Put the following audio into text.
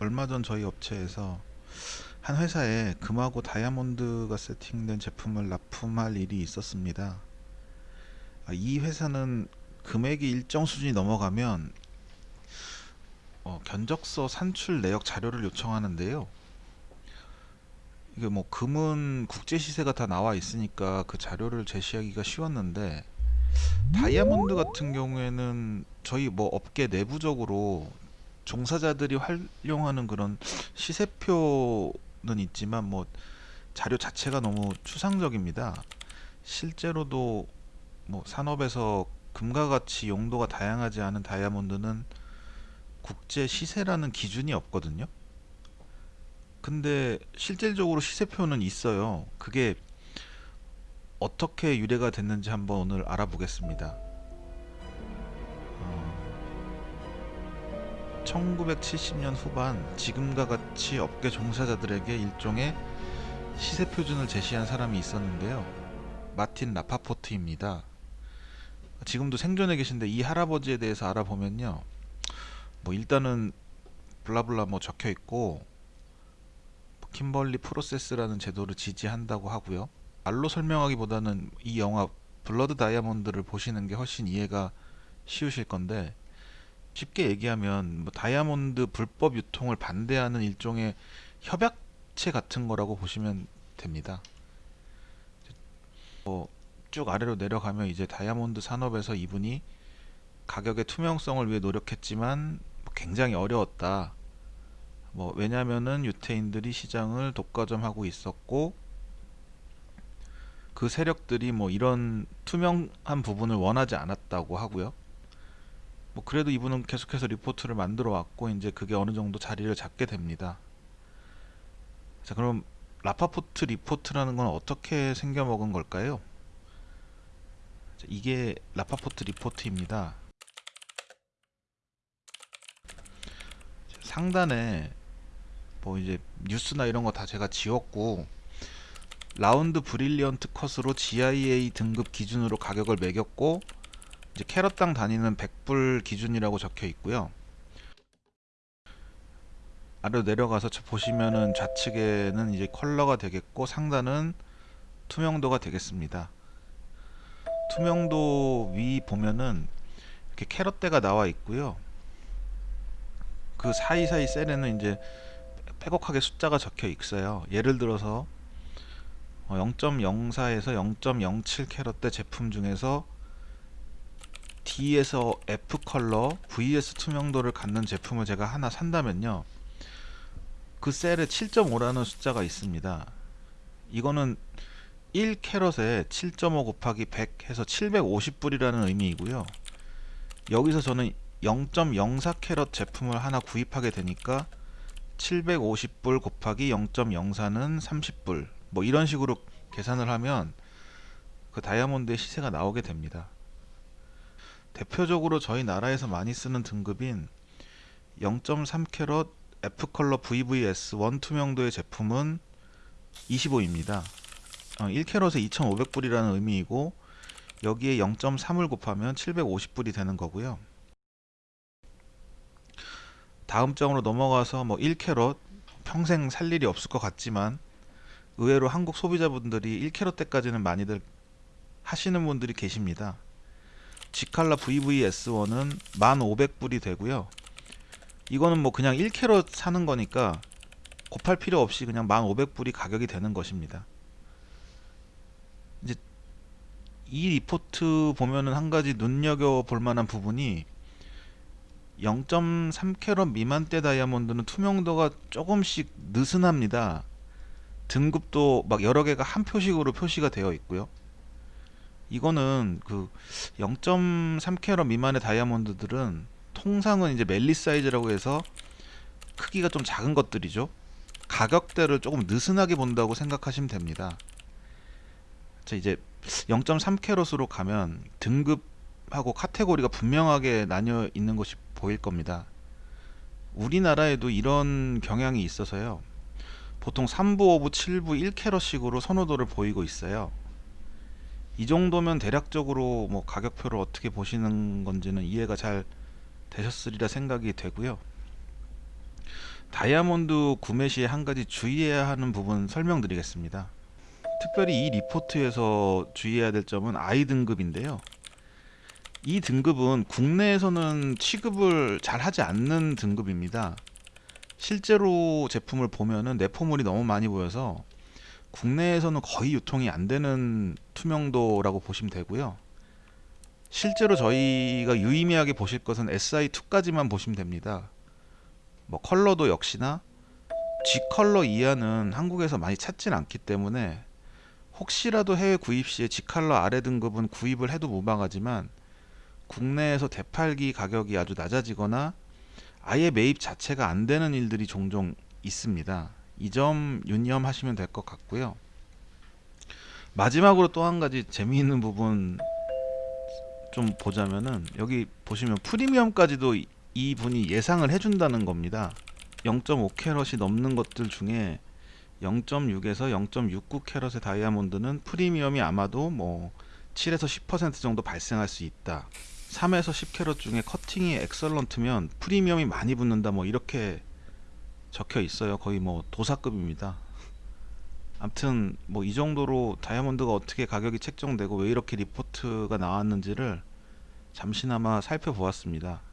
얼마 전 저희 업체에서 한 회사에 금하고 다이아몬드가 세팅된 제품을 납품할 일이 있었습니다. 아, 이 회사는 금액이 일정 수준이 넘어가면 어, 견적서 산출 내역 자료를 요청하는데요. 이게 뭐 금은 국제 시세가 다 나와 있으니까 그 자료를 제시하기가 쉬웠는데 다이아몬드 같은 경우에는 저희 뭐 업계 내부적으로 종사자들이 활용하는 그런 시세표는 있지만 뭐 자료 자체가 너무 추상적입니다. 실제로도 뭐 산업에서 금과 같이 용도가 다양하지 않은 다이아몬드는 국제 시세라는 기준이 없거든요. 근데 실질적으로 시세표는 있어요. 그게 어떻게 유래가 됐는지 한번 오늘 알아보겠습니다. 어, 1970년 후반 지금과 같이 업계 종사자들에게 일종의 시세 표준을 제시한 사람이 있었는데요. 마틴 라파포트입니다. 지금도 생존해 계신데 이 할아버지에 대해서 알아보면요. 뭐 일단은 블라블라 뭐 적혀 있고 킴벌리 프로세스라는 제도를 지지한다고 하고요. 말로 설명하기보다는 이 영화 블러드 다이아몬드를 보시는 게 훨씬 이해가 쉬우실 건데 쉽게 얘기하면 뭐 다이아몬드 불법 유통을 반대하는 일종의 협약체 같은 거라고 보시면 됩니다. 뭐 쭉 아래로 내려가면 이제 다이아몬드 산업에서 이분이 가격의 투명성을 위해 노력했지만 뭐 굉장히 어려웠다. 뭐 왜냐면은 유태인들이 시장을 독과점하고 있었고 그 세력들이 뭐 이런 투명한 부분을 원하지 않았다고 하고요. 뭐 그래도 이분은 계속해서 리포트를 만들어 왔고 이제 그게 어느 정도 자리를 잡게 됩니다. 자 그럼 라파포트 리포트라는 건 어떻게 생겨 먹은 걸까요? 자, 이게 라파포트 리포트입니다. 상단에 뭐 이제 뉴스나 이런 거 다 제가 지웠고 round brilliant cut으로 GIA 등급 기준으로 가격을 매겼고 이제 캐럿당 단위는 100불 기준이라고 적혀 있고요. 아래로 내려가서 보시면은 좌측에는 이제 컬러가 되겠고 상단은 투명도가 되겠습니다. 투명도 위 보면은 이렇게 캐럿대가 나와 있고요. 그 사이사이 셀에는 이제 빼곡하게 숫자가 적혀 있어요. 예를 들어서 0.04에서 어, 0.07 캐럿대 제품 중에서 D에서 F 컬러, VS 투명도를 갖는 제품을 제가 하나 산다면요. 그 셀에 7.5라는 숫자가 있습니다. 이거는 1캐럿에 7.5 곱하기 100 해서 750불이라는 의미이고요. 여기서 저는 0.04 캐럿 제품을 하나 구입하게 되니까 750불 곱하기 0.04는 30불 뭐 이런 식으로 계산을 하면 그 다이아몬드의 시세가 나오게 됩니다. 대표적으로 저희 나라에서 많이 쓰는 등급인 0.3캐럿 F컬러 VVS 원투명도의 제품은 25입니다. 1캐럿에 2,500불이라는 의미이고 여기에 0.3을 곱하면 750불이 되는 거고요. 다음 장으로 넘어가서 뭐 1캐럿 평생 살 일이 없을 것 같지만 의외로 한국 소비자분들이 1캐럿 때까지는 많이들 하시는 분들이 계십니다. 지칼라 VVS1은 1500불이 되고요. 이거는 뭐 그냥 1캐럿 사는 거니까 곱할 필요 없이 그냥 1500불이 가격이 되는 것입니다. 이제 이 리포트 보면은 한 가지 눈여겨 볼 만한 부분이 0.3캐럿 미만대 다이아몬드는 투명도가 조금씩 느슨합니다. 등급도 막 여러 개가 한 표식으로 표시가 되어 있고요. 이거는 그 0.3캐럿 미만의 다이아몬드들은 통상은 이제 멜리 사이즈라고 해서 크기가 좀 작은 것들이죠. 가격대를 조금 느슨하게 본다고 생각하시면 됩니다. 자 이제 0.3캐럿으로 가면 등급하고 카테고리가 분명하게 나뉘어 있는 것이 보일 겁니다. 우리나라에도 이런 경향이 있어서요. 보통 3부, 5부, 7부, 1캐럿식으로 선호도를 보이고 있어요. 이 정도면 대략적으로 뭐 가격표를 어떻게 보시는 건지는 이해가 잘 되셨으리라 생각이 되고요. 다이아몬드 구매 시에 한 가지 주의해야 하는 부분 설명드리겠습니다. 특별히 이 리포트에서 주의해야 될 점은 I 등급인데요. 이 등급은 국내에서는 취급을 잘 하지 않는 등급입니다. 실제로 제품을 보면은 내포물이 너무 많이 보여서 국내에서는 거의 유통이 안 되는 투명도라고 보시면 되고요. 실제로 저희가 유의미하게 보실 것은 SI2까지만 보시면 됩니다. 뭐 컬러도 역시나 G 컬러 이하는 한국에서 많이 찾진 않기 때문에 혹시라도 해외 구입 시에 G 컬러 아래 등급은 구입을 해도 무방하지만 국내에서 대팔기 가격이 아주 낮아지거나 아예 매입 자체가 안 되는 일들이 종종 있습니다. 이 점 유념하시면 될 것 같고요. 마지막으로 또 한 가지 재미있는 부분 좀 보자면은 여기 보시면 프리미엄까지도 이- 이 분이 예상을 해준다는 겁니다. 0.5 캐럿이 넘는 것들 중에 0.6에서 0.69 캐럿의 다이아몬드는 프리미엄이 아마도 뭐 7에서 10% 정도 발생할 수 있다. 3에서 10 캐럿 중에 커팅이 엑설런트면 프리미엄이 많이 붙는다. 뭐 이렇게 적혀 있어요. 거의 뭐 도사급입니다. 아무튼 뭐 이 정도로 다이아몬드가 어떻게 가격이 책정되고 왜 이렇게 리포트가 나왔는지를 잠시나마 살펴보았습니다.